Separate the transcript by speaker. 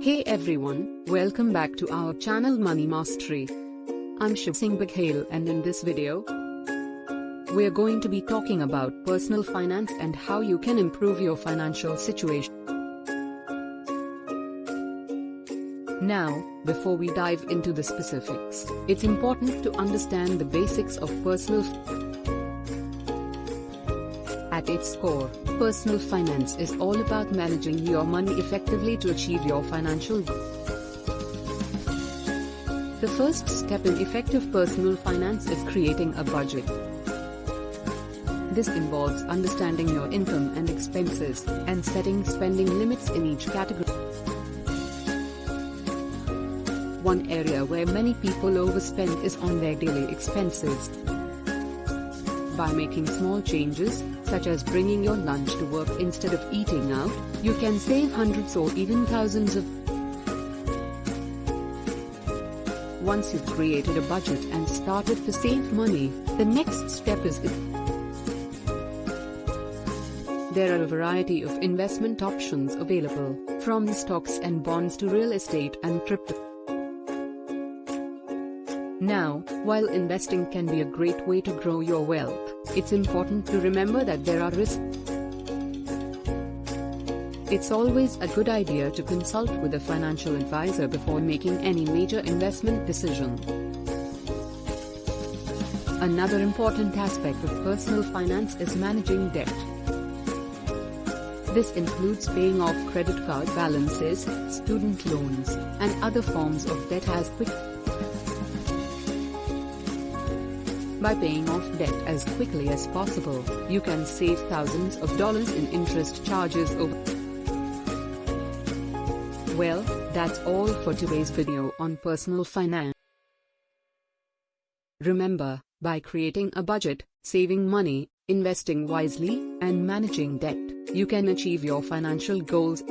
Speaker 1: Hey everyone, welcome back to our channel Money Mastery. I'm Shiv Singh Baghel and in this video, we're going to be talking about personal finance and how you can improve your financial situation. Now, before we dive into the specifics, it's important to understand the basics of personal At its core, personal finance is all about managing your money effectively to achieve your financial goals. The first step in effective personal finance is creating a budget. This involves understanding your income and expenses, and setting spending limits in each category. One area where many people overspend is on their daily expenses. By making small changes, such as bringing your lunch to work instead of eating out, you can save hundreds or even thousands of Once you've created a budget and started to save money, the next step is There are a variety of investment options available, from stocks and bonds to real estate and crypto. Now, while investing can be a great way to grow your wealth, it's important to remember that there are risks. It's always a good idea to consult with a financial advisor before making any major investment decision. Another important aspect of personal finance is managing debt. This includes paying off credit card balances, student loans, and other forms of debt as quick By paying off debt as quickly as possible, you can save thousands of dollars in interest charges over. Well, that's all for today's video on personal finance. Remember, by creating a budget, saving money, investing wisely, and managing debt, you can achieve your financial goals